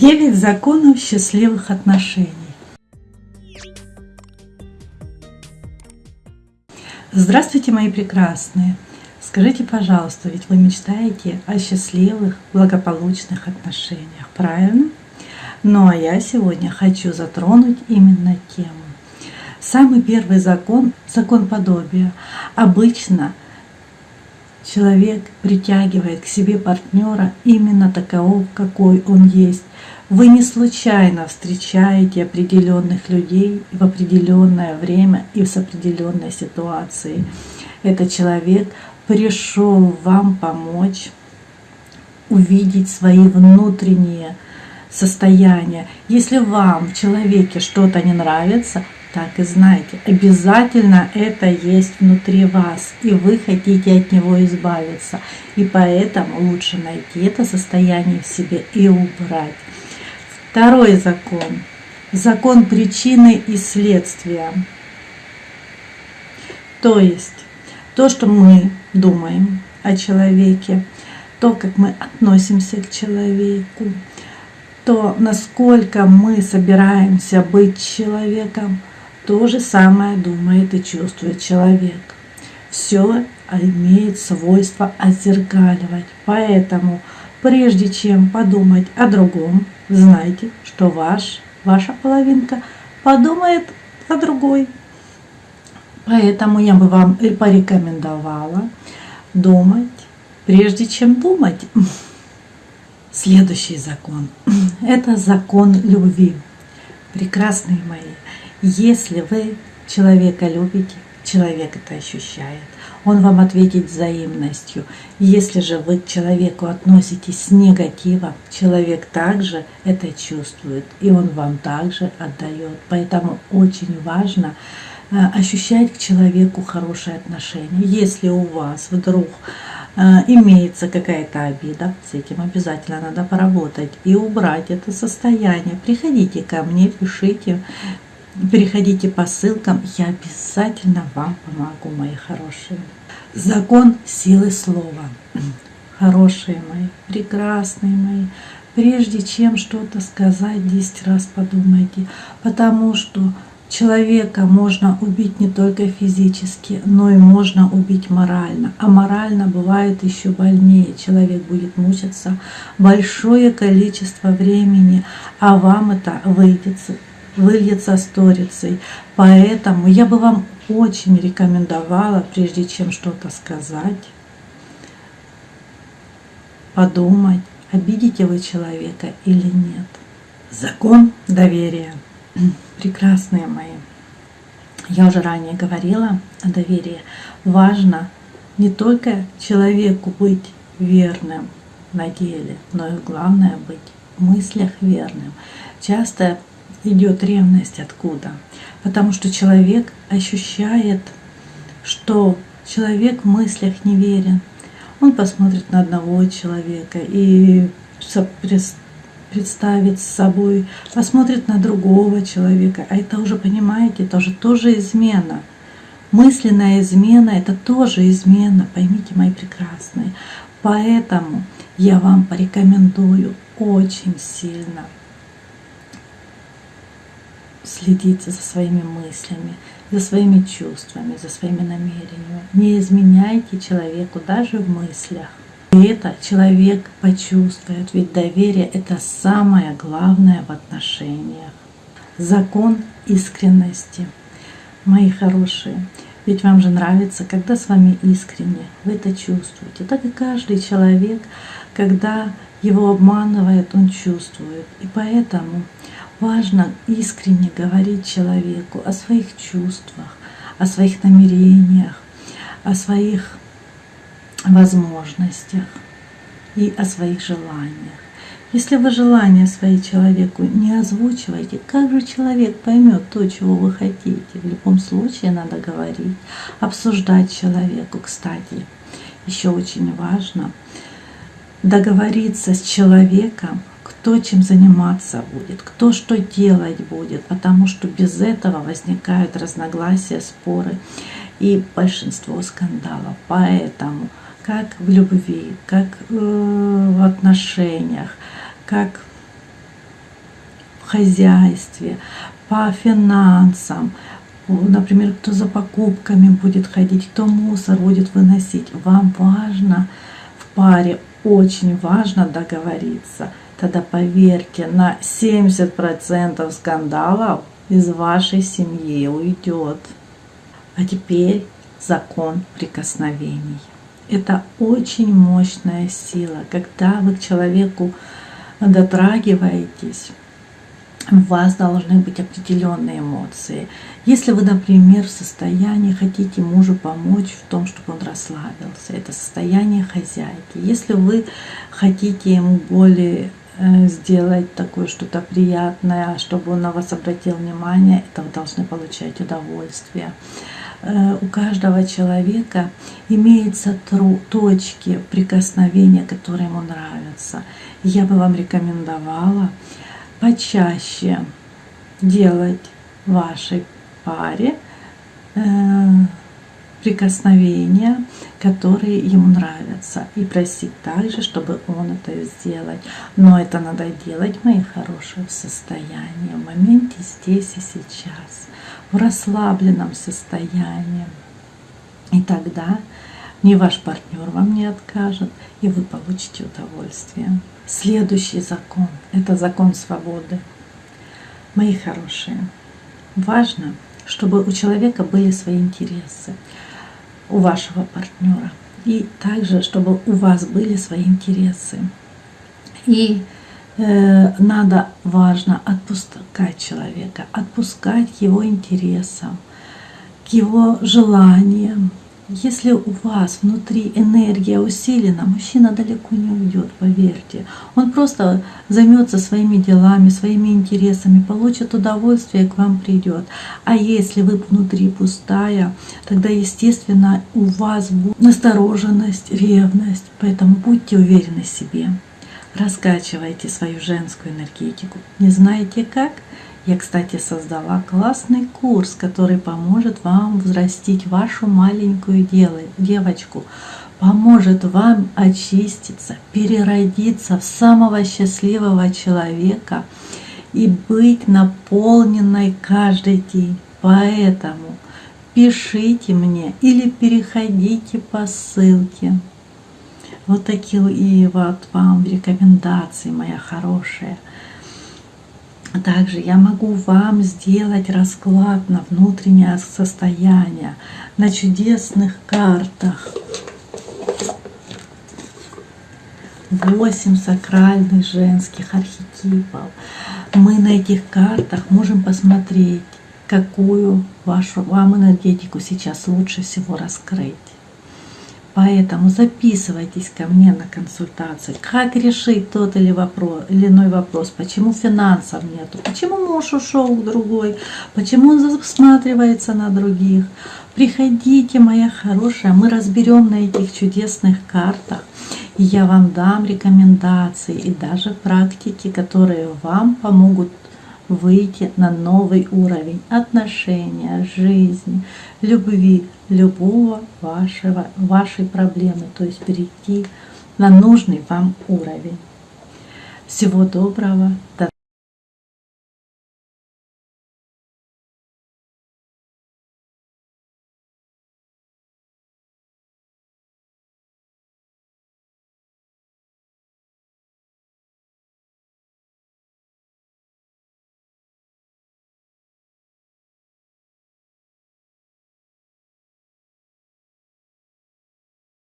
Девять законов счастливых отношений. Здравствуйте, мои прекрасные! Скажите, пожалуйста, ведь вы мечтаете о счастливых, благополучных отношениях, правильно? Ну а я сегодня хочу затронуть именно тему. Самый первый закон – закон подобия. Обычно – человек притягивает к себе партнера именно такового, какой он есть. Вы не случайно встречаете определенных людей в определенное время и с определенной ситуацией. Этот человек пришел вам помочь увидеть свои внутренние состояния. Если вам в человеке что-то не нравится, так и знайте, обязательно это есть внутри вас, и вы хотите от него избавиться. И поэтому лучше найти это состояние в себе и убрать. Второй закон. Закон причины и следствия. То есть то, что мы думаем о человеке, то, как мы относимся к человеку, то, насколько мы собираемся быть человеком, то же самое думает и чувствует человек. Все имеет свойство отзеркаливать. Поэтому, прежде чем подумать о другом, знайте, что ваш, ваша половинка подумает о другой. Поэтому я бы вам порекомендовала думать, прежде чем думать. Следующий закон. Это закон любви. Прекрасные мои. Если вы человека любите, человек это ощущает. Он вам ответит взаимностью. Если же вы к человеку относитесь с негативом, человек также это чувствует, и он вам также отдает. Поэтому очень важно э, ощущать к человеку хорошее отношение. Если у вас вдруг э, имеется какая-то обида, с этим обязательно надо поработать и убрать это состояние. Приходите ко мне, пишите, Переходите по ссылкам, я обязательно вам помогу, мои хорошие. Закон силы слова. Хорошие мои, прекрасные мои, прежде чем что-то сказать, 10 раз подумайте, потому что человека можно убить не только физически, но и можно убить морально. А морально бывает еще больнее. Человек будет мучиться большое количество времени, а вам это выйдет выльется сторицей. Поэтому я бы вам очень рекомендовала, прежде чем что-то сказать, подумать, обидите вы человека или нет. Закон доверия. Прекрасные мои. Я уже ранее говорила о доверии. Важно не только человеку быть верным на деле, но и главное быть в мыслях верным. Часто идет ревность откуда? Потому что человек ощущает, что человек в мыслях неверен. Он посмотрит на одного человека и представит с собой, посмотрит на другого человека. А это уже, понимаете, это уже тоже измена. Мысленная измена – это тоже измена, поймите, мои прекрасные. Поэтому я вам порекомендую очень сильно – следите за своими мыслями, за своими чувствами, за своими намерениями. Не изменяйте человеку даже в мыслях. И это человек почувствует, ведь доверие – это самое главное в отношениях. Закон искренности. Мои хорошие, ведь вам же нравится, когда с вами искренне, вы это чувствуете. Так и каждый человек, когда его обманывает, он чувствует. И поэтому Важно искренне говорить человеку о своих чувствах, о своих намерениях, о своих возможностях и о своих желаниях. Если вы желания свои человеку не озвучиваете, как же человек поймет то, чего вы хотите? В любом случае надо говорить, обсуждать человеку. Кстати, еще очень важно договориться с человеком кто чем заниматься будет, кто что делать будет, потому что без этого возникают разногласия, споры и большинство скандалов. Поэтому как в любви, как э, в отношениях, как в хозяйстве, по финансам, например, кто за покупками будет ходить, кто мусор будет выносить. Вам важно в паре, очень важно договориться. Тогда поверьте, на 70% скандалов из вашей семьи уйдет. А теперь закон прикосновений. Это очень мощная сила, когда вы к человеку дотрагиваетесь, у вас должны быть определенные эмоции. Если вы, например, в состоянии хотите мужу помочь в том, чтобы он расслабился, это состояние хозяйки. Если вы хотите ему более сделать такое что-то приятное, чтобы он на вас обратил внимание, это вы должны получать удовольствие. Э, у каждого человека имеются точки прикосновения, которые ему нравятся. Я бы вам рекомендовала почаще делать вашей паре э, прикосновения, которые ему нравятся, и просить также, чтобы он это сделал. Но это надо делать, мои хорошие, в состоянии, в моменте здесь и сейчас в расслабленном состоянии. И тогда ни ваш партнер вам не откажет, и вы получите удовольствие. Следующий закон – это закон свободы. Мои хорошие, важно, чтобы у человека были свои интересы, у вашего партнера, и также, чтобы у вас были свои интересы. И Э, надо, важно отпускать человека, отпускать его интересам, к его желаниям. Если у вас внутри энергия усилена, мужчина далеко не уйдет, поверьте. Он просто займется своими делами, своими интересами, получит удовольствие и к вам придет. А если вы внутри пустая, тогда, естественно, у вас будет настороженность, ревность. Поэтому будьте уверены в себе. Раскачивайте свою женскую энергетику. Не знаете как? Я, кстати, создала классный курс, который поможет вам взрастить вашу маленькую девочку, поможет вам очиститься, переродиться в самого счастливого человека и быть наполненной каждый день. Поэтому пишите мне или переходите по ссылке. Вот такие вот вам рекомендации, моя хорошая. Также я могу вам сделать расклад на внутреннее состояние, на чудесных картах. Восемь сакральных женских архетипов. Мы на этих картах можем посмотреть, какую вашу вам энергетику сейчас лучше всего раскрыть. Поэтому записывайтесь ко мне на консультации. Как решить тот или, вопрос, или иной вопрос? Почему финансов нету? Почему муж ушел к другой? Почему он засматривается на других? Приходите, моя хорошая, мы разберем на этих чудесных картах. И я вам дам рекомендации и даже практики, которые вам помогут выйти на новый уровень отношения, жизни, любви, любого вашего, вашей проблемы, то есть перейти на нужный вам уровень. Всего доброго, до